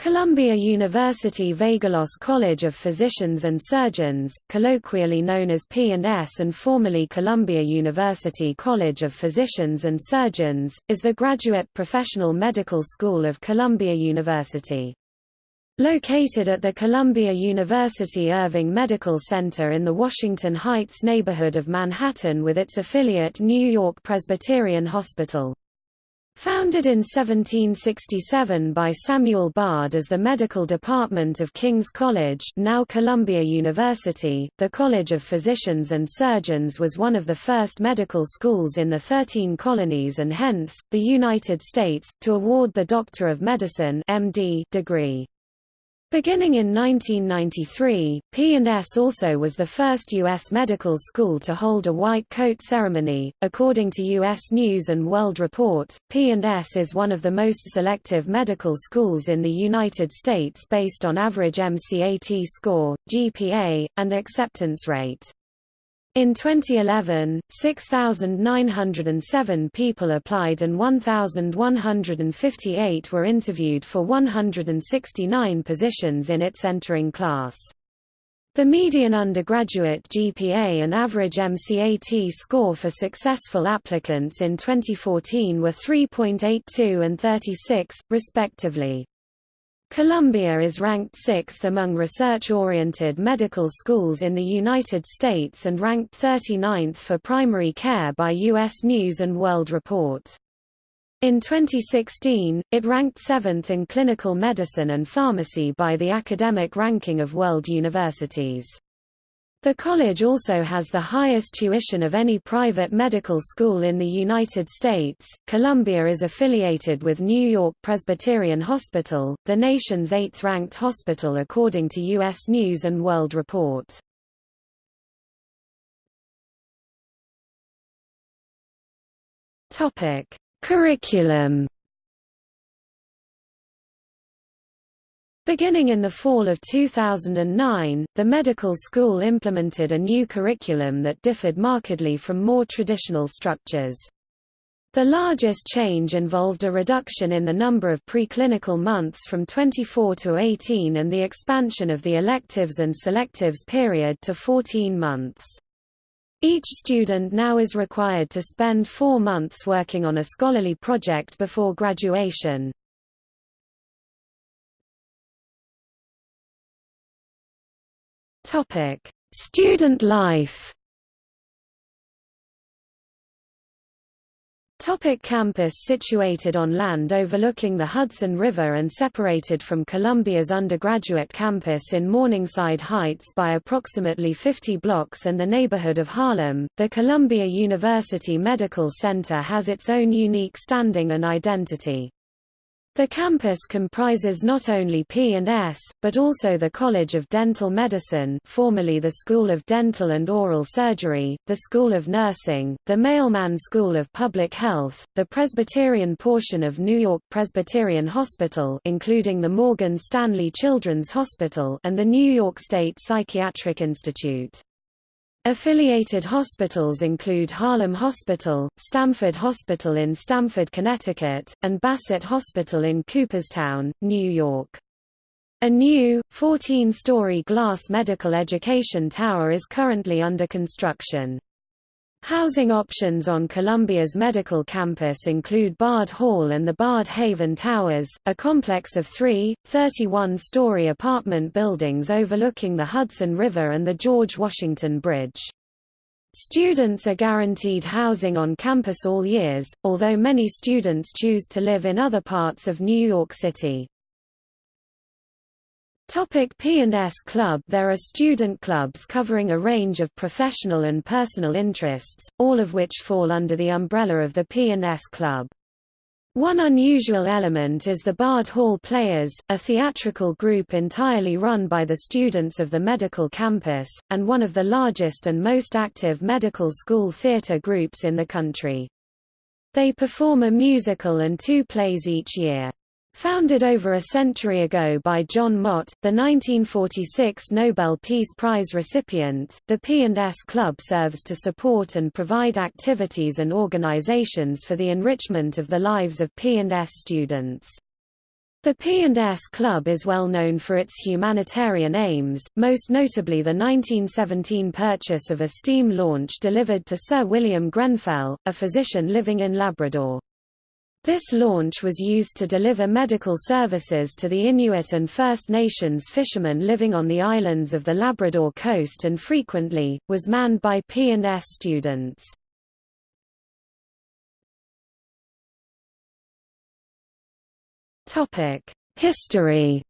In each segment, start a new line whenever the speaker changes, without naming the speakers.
Columbia University Vagelos College of Physicians and Surgeons, colloquially known as P&S and formerly Columbia University College of Physicians and Surgeons, is the graduate professional medical school of Columbia University. Located at the Columbia University Irving Medical Center in the Washington Heights neighborhood of Manhattan with its affiliate New York Presbyterian Hospital. Founded in 1767 by Samuel Bard as the medical department of King's College now Columbia University, the College of Physicians and Surgeons was one of the first medical schools in the Thirteen Colonies and hence, the United States, to award the Doctor of Medicine MD degree. Beginning in 1993, P&S also was the first U.S. medical school to hold a white coat ceremony. According to U.S. News and World Report, P&S is one of the most selective medical schools in the United States based on average MCAT score, GPA, and acceptance rate. In 2011, 6,907 people applied and 1,158 were interviewed for 169 positions in its entering class. The median undergraduate GPA and average MCAT score for successful applicants in 2014 were 3.82 and 36, respectively. Columbia is ranked sixth among research-oriented medical schools in the United States and ranked 39th for primary care by U.S. News & World Report. In 2016, it ranked seventh in clinical medicine and pharmacy by the academic ranking of world universities. The college also has the highest tuition of any private medical school in the United States. Columbia is affiliated with New York Presbyterian Hospital, the nation's eighth ranked hospital according to U.S. News and World Report. Topic: Curriculum Beginning in the fall of 2009, the medical school implemented a new curriculum that differed markedly from more traditional structures. The largest change involved a reduction in the number of preclinical months from 24 to 18 and the expansion of the electives and selectives period to 14 months. Each student now is required to spend four months working on a scholarly project before graduation. Topic: Student life. Topic campus Situated on land overlooking the Hudson River and separated from Columbia's undergraduate campus in Morningside Heights by approximately 50 blocks and the neighborhood of Harlem, the Columbia University Medical Center has its own unique standing and identity. The campus comprises not only P&S, but also the College of Dental Medicine formerly the School of Dental and Oral Surgery, the School of Nursing, the Mailman School of Public Health, the Presbyterian portion of New York Presbyterian Hospital including the Morgan Stanley Children's Hospital and the New York State Psychiatric Institute. Affiliated hospitals include Harlem Hospital, Stamford Hospital in Stamford, Connecticut, and Bassett Hospital in Cooperstown, New York. A new, 14-story glass medical education tower is currently under construction. Housing options on Columbia's medical campus include Bard Hall and the Bard Haven Towers, a complex of three, 31-story apartment buildings overlooking the Hudson River and the George Washington Bridge. Students are guaranteed housing on campus all years, although many students choose to live in other parts of New York City. Topic P&S Club There are student clubs covering a range of professional and personal interests, all of which fall under the umbrella of the P&S Club. One unusual element is the Bard Hall Players, a theatrical group entirely run by the students of the medical campus, and one of the largest and most active medical school theater groups in the country. They perform a musical and two plays each year. Founded over a century ago by John Mott, the 1946 Nobel Peace Prize recipient, the P&S Club serves to support and provide activities and organizations for the enrichment of the lives of P&S students. The P&S Club is well known for its humanitarian aims, most notably the 1917 purchase of a steam launch delivered to Sir William Grenfell, a physician living in Labrador. This launch was used to deliver medical services to the Inuit and First Nations fishermen living on the islands of the Labrador coast and frequently, was manned by P&S students. History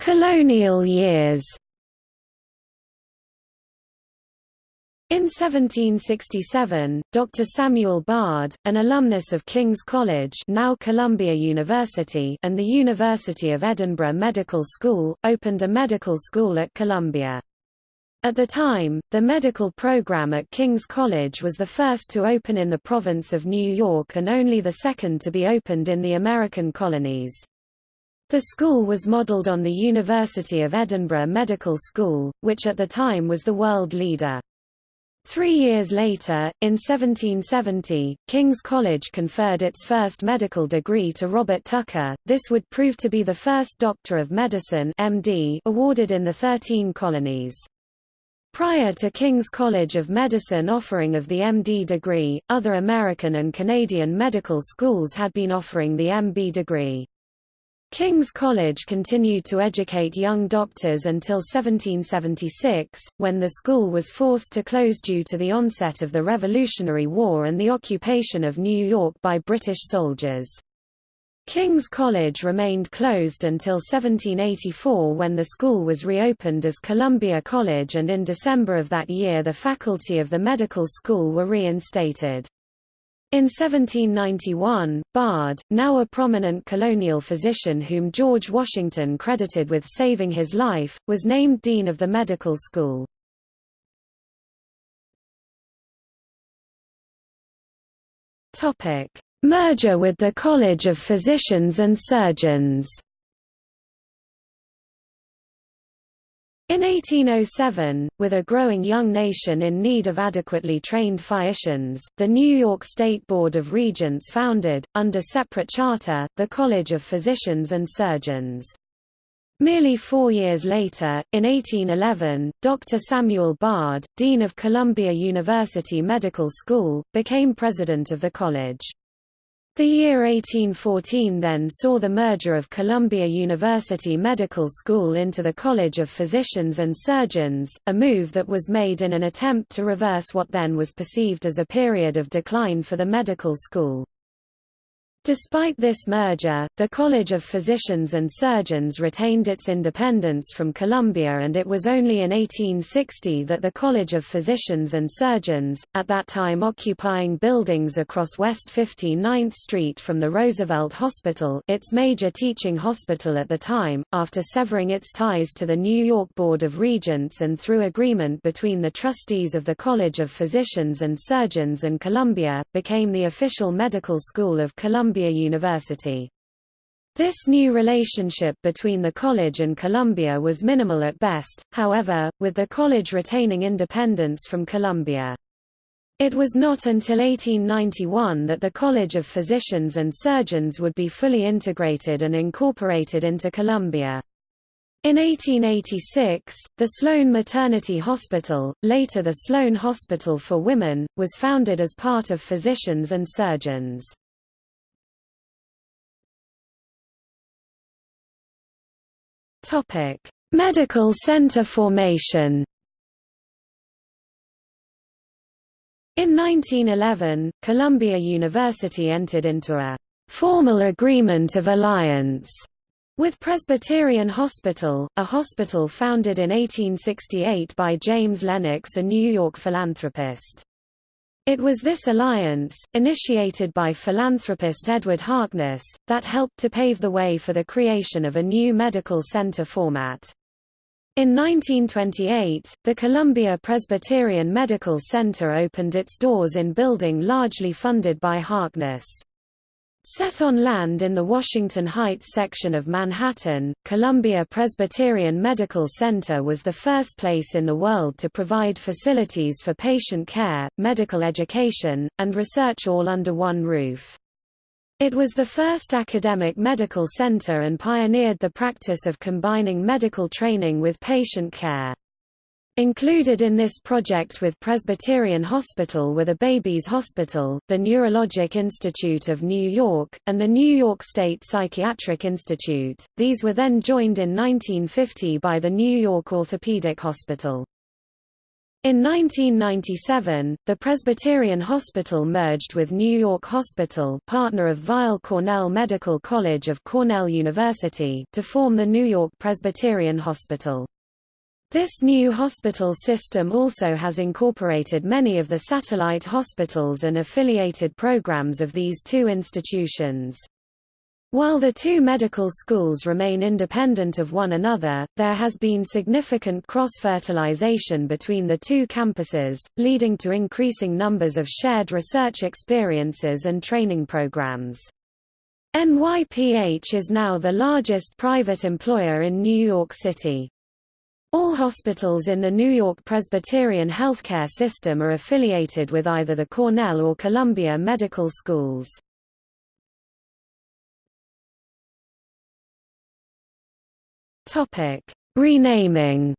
Colonial years In 1767, Dr. Samuel Bard, an alumnus of King's College now Columbia University and the University of Edinburgh Medical School, opened a medical school at Columbia. At the time, the medical program at King's College was the first to open in the province of New York and only the second to be opened in the American colonies. The school was modeled on the University of Edinburgh Medical School, which at the time was the world leader. Three years later, in 1770, King's College conferred its first medical degree to Robert Tucker. This would prove to be the first Doctor of Medicine (MD) awarded in the Thirteen Colonies. Prior to King's College of Medicine offering of the MD degree, other American and Canadian medical schools had been offering the MB degree. King's College continued to educate young doctors until 1776, when the school was forced to close due to the onset of the Revolutionary War and the occupation of New York by British soldiers. King's College remained closed until 1784 when the school was reopened as Columbia College and in December of that year the faculty of the medical school were reinstated. In 1791, Bard, now a prominent colonial physician whom George Washington credited with saving his life, was named dean of the medical school. Merger with the College of Physicians and Surgeons In 1807, with a growing young nation in need of adequately trained physicians, the New York State Board of Regents founded, under separate charter, the College of Physicians and Surgeons. Merely four years later, in 1811, Dr. Samuel Bard, Dean of Columbia University Medical School, became president of the college. The year 1814 then saw the merger of Columbia University Medical School into the College of Physicians and Surgeons, a move that was made in an attempt to reverse what then was perceived as a period of decline for the medical school. Despite this merger, the College of Physicians and Surgeons retained its independence from Columbia and it was only in 1860 that the College of Physicians and Surgeons, at that time occupying buildings across West 59th Street from the Roosevelt Hospital its major teaching hospital at the time, after severing its ties to the New York Board of Regents and through agreement between the trustees of the College of Physicians and Surgeons and Columbia, became the official medical school of Columbia Columbia University. This new relationship between the college and Columbia was minimal at best, however, with the college retaining independence from Columbia. It was not until 1891 that the College of Physicians and Surgeons would be fully integrated and incorporated into Columbia. In 1886, the Sloan Maternity Hospital, later the Sloan Hospital for Women, was founded as part of Physicians and Surgeons. Topic: Medical center formation. In 1911, Columbia University entered into a formal agreement of alliance with Presbyterian Hospital, a hospital founded in 1868 by James Lennox a New York philanthropist. It was this alliance, initiated by philanthropist Edward Harkness, that helped to pave the way for the creation of a new medical center format. In 1928, the Columbia Presbyterian Medical Center opened its doors in building largely funded by Harkness. Set on land in the Washington Heights section of Manhattan, Columbia Presbyterian Medical Center was the first place in the world to provide facilities for patient care, medical education, and research all under one roof. It was the first academic medical center and pioneered the practice of combining medical training with patient care. Included in this project with Presbyterian Hospital were the Babies Hospital, the Neurologic Institute of New York, and the New York State Psychiatric Institute. These were then joined in 1950 by the New York Orthopedic Hospital. In 1997, the Presbyterian Hospital merged with New York Hospital partner of Weill Cornell Medical College of Cornell University to form the New York Presbyterian Hospital. This new hospital system also has incorporated many of the satellite hospitals and affiliated programs of these two institutions. While the two medical schools remain independent of one another, there has been significant cross-fertilization between the two campuses, leading to increasing numbers of shared research experiences and training programs. NYPH is now the largest private employer in New York City. All hospitals in the New York Presbyterian healthcare system are affiliated with either the Cornell or Columbia medical schools. Renaming.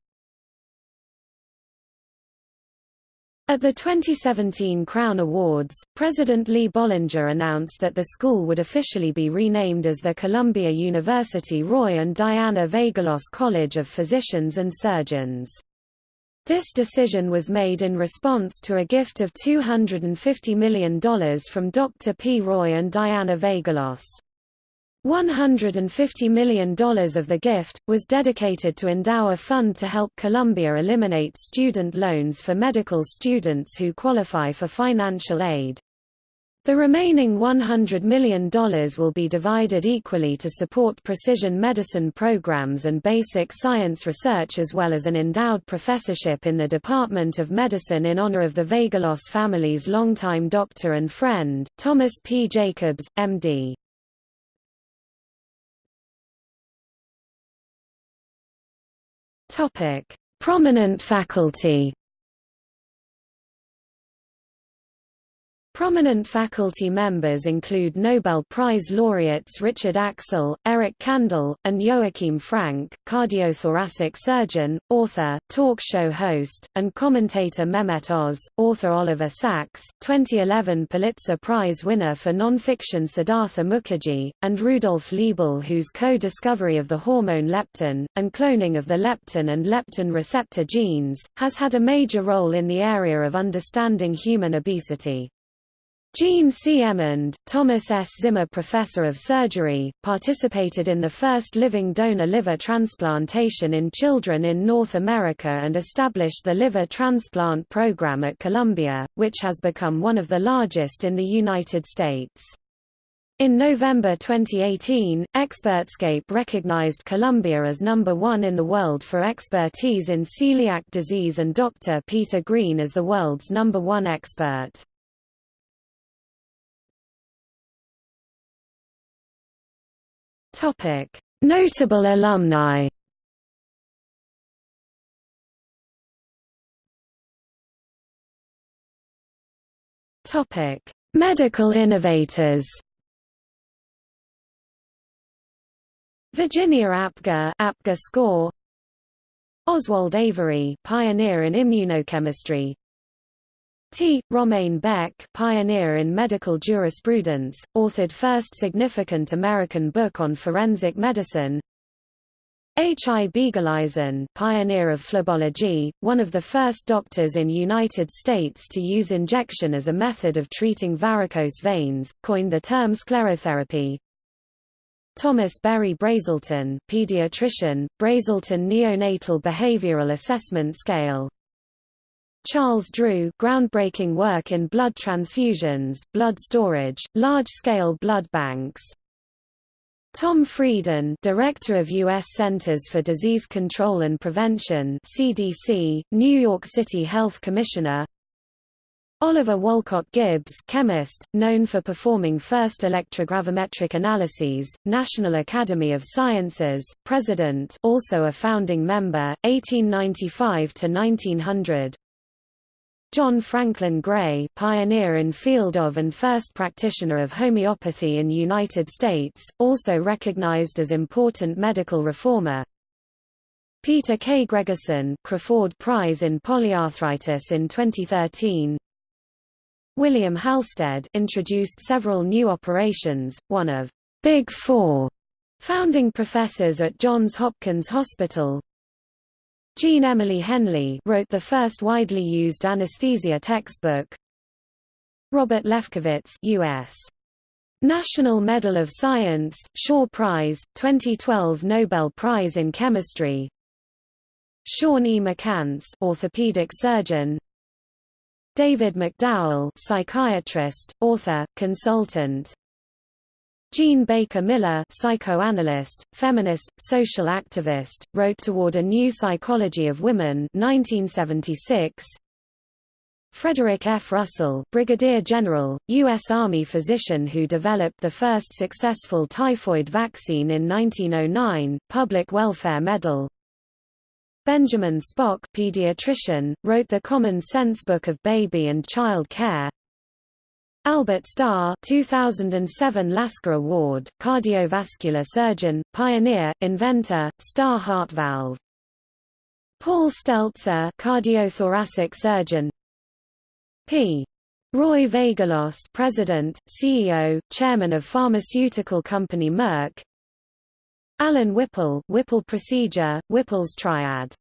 At the 2017 Crown Awards, President Lee Bollinger announced that the school would officially be renamed as the Columbia University Roy and Diana Vagelos College of Physicians and Surgeons. This decision was made in response to a gift of $250 million from Dr. P. Roy and Diana Vagelos. $150 million of the gift, was dedicated to endow a fund to help Columbia eliminate student loans for medical students who qualify for financial aid. The remaining $100 million will be divided equally to support precision medicine programs and basic science research as well as an endowed professorship in the Department of Medicine in honor of the Vagelos family's longtime doctor and friend, Thomas P. Jacobs, M.D. Topic: Prominent faculty. Prominent faculty members include Nobel Prize laureates Richard Axel, Eric Kandel, and Joachim Frank, cardiothoracic surgeon, author, talk show host, and commentator Mehmet Oz, author Oliver Sacks, 2011 Pulitzer Prize winner for nonfiction Siddhartha Mukherjee, and Rudolf Leibel whose co-discovery of the hormone leptin, and cloning of the leptin and leptin receptor genes, has had a major role in the area of understanding human obesity. Jean C. Emond, Thomas S. Zimmer Professor of Surgery, participated in the first living donor liver transplantation in children in North America and established the liver transplant program at Columbia, which has become one of the largest in the United States. In November 2018, Expertscape recognized Columbia as number one in the world for expertise in celiac disease and Dr. Peter Green as the world's number one expert. Topic: Notable alumni. Topic: Medical innovators. Virginia Apgar, Apgar score. Oswald Avery, pioneer in immunochemistry, T. Romaine Beck pioneer in medical jurisprudence, authored first significant American book on forensic medicine H. I. Biegeleisen pioneer of phlebology, one of the first doctors in United States to use injection as a method of treating varicose veins, coined the term sclerotherapy Thomas Berry Brazelton pediatrician, Brazelton Neonatal Behavioral Assessment Scale Charles Drew groundbreaking work in blood transfusions, blood storage, large-scale blood banks. Tom Frieden, Director of U.S. Centers for Disease Control and Prevention (CDC), New York City Health Commissioner. Oliver Wolcott Gibbs chemist, known for performing first electrogravimetric analyses, National Academy of Sciences, President also a founding member, 1895–1900 John Franklin Gray pioneer in field of and first practitioner of homeopathy in United States, also recognized as important medical reformer, Peter K. Gregersen Crafoord Prize in Polyarthritis in 2013 William Halsted introduced several new operations, one of Big Four founding professors at Johns Hopkins Hospital. Jean Emily Henley wrote the first widely used anesthesia textbook. Robert Lefkowitz US National Medal of Science, Shaw Prize, 2012 Nobel Prize in Chemistry. Sean E. McCance, orthopedic surgeon, David McDowell psychiatrist, author, consultant Jean Baker Miller psychoanalyst, feminist, social activist, wrote Toward a New Psychology of Women 1976. Frederick F. Russell Brigadier General, U.S. Army physician who developed the first successful typhoid vaccine in 1909, Public Welfare Medal Benjamin Spock pediatrician, wrote the Common Sense Book of Baby and Child Care. Albert Starr 2007 Lasker Award, cardiovascular surgeon, pioneer, inventor, Starr heart valve. Paul Stelzer cardiothoracic surgeon. P. Roy Vagelos President, CEO, Chairman of pharmaceutical company Merck Allen Whipple Whipple procedure, Whipple's triad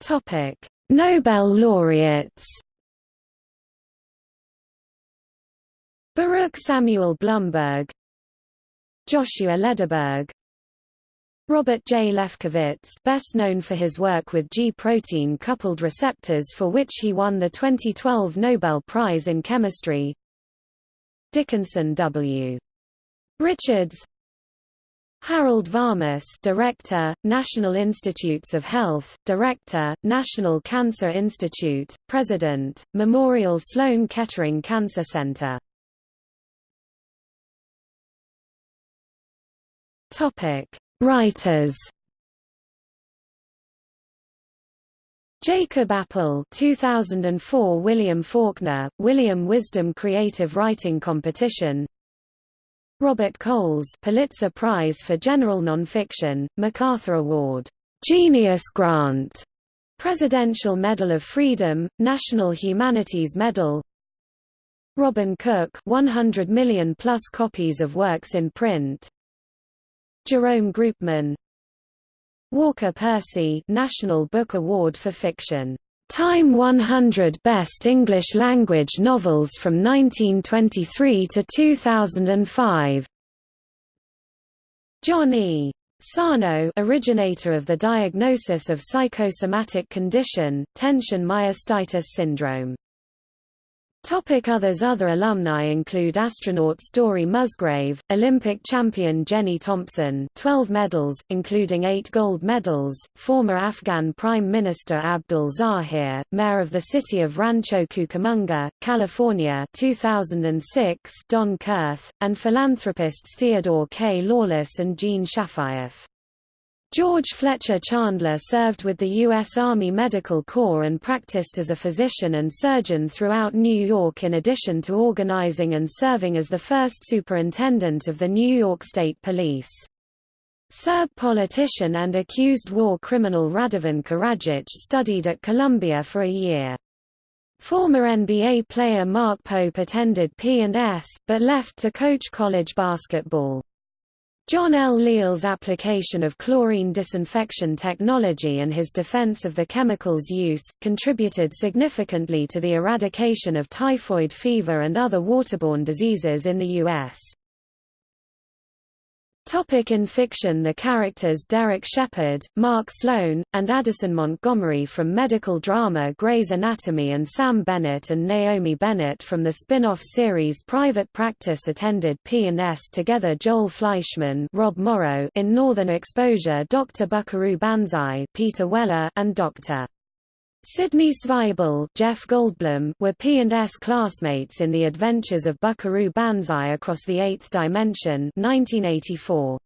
Topic: Nobel laureates. Baruch Samuel Blumberg, Joshua Lederberg, Robert J. Lefkowitz best known for his work with G-protein coupled receptors for which he won the 2012 Nobel Prize in Chemistry Dickinson W. Richards Harold Varmus Director, National Institutes of Health, Director, National Cancer Institute, President, Memorial Sloan Kettering Cancer Center. Topic: Writers. Jacob Appel 2004 William Faulkner, William Wisdom Creative Writing Competition Robert Coles Pulitzer Prize for General Nonfiction, MacArthur Award, Genius Grant, Presidential Medal of Freedom, National Humanities Medal. Robin Cook 100 million plus copies of works in print. Jerome Groopman Walker Percy National Book Award for Fiction. Time 100 Best English Language Novels from 1923 to 2005. John E. Sarno originator of the diagnosis of psychosomatic condition, tension myositis syndrome. Topic others Other alumni include astronaut Story Musgrave, Olympic champion Jenny Thompson 12 medals, including 8 gold medals, former Afghan Prime Minister Abdul Zahir, mayor of the city of Rancho Cucamonga, California 2006 Don Kurth, and philanthropists Theodore K. Lawless and Jean Shafiroff. George Fletcher Chandler served with the U.S. Army Medical Corps and practiced as a physician and surgeon throughout New York in addition to organizing and serving as the first superintendent of the New York State Police. Serb politician and accused war criminal Radovan Karadzic studied at Columbia for a year. Former NBA player Mark Pope attended P&S, but left to coach college basketball. John L. Leal's application of chlorine disinfection technology and his defense of the chemical's use, contributed significantly to the eradication of typhoid fever and other waterborne diseases in the U.S. Topic in fiction The characters Derek Shepherd, Mark Sloan, and Addison Montgomery from medical drama Grey's Anatomy and Sam Bennett and Naomi Bennett from the spin-off series Private Practice attended P&S together Joel Fleischman Rob Morrow in Northern Exposure Dr. Buckaroo Banzai Peter Weller and Dr. Sidney Zweibel Jeff Goldblum were P&S classmates in The Adventures of Buckaroo Banzai Across the Eighth Dimension 1984.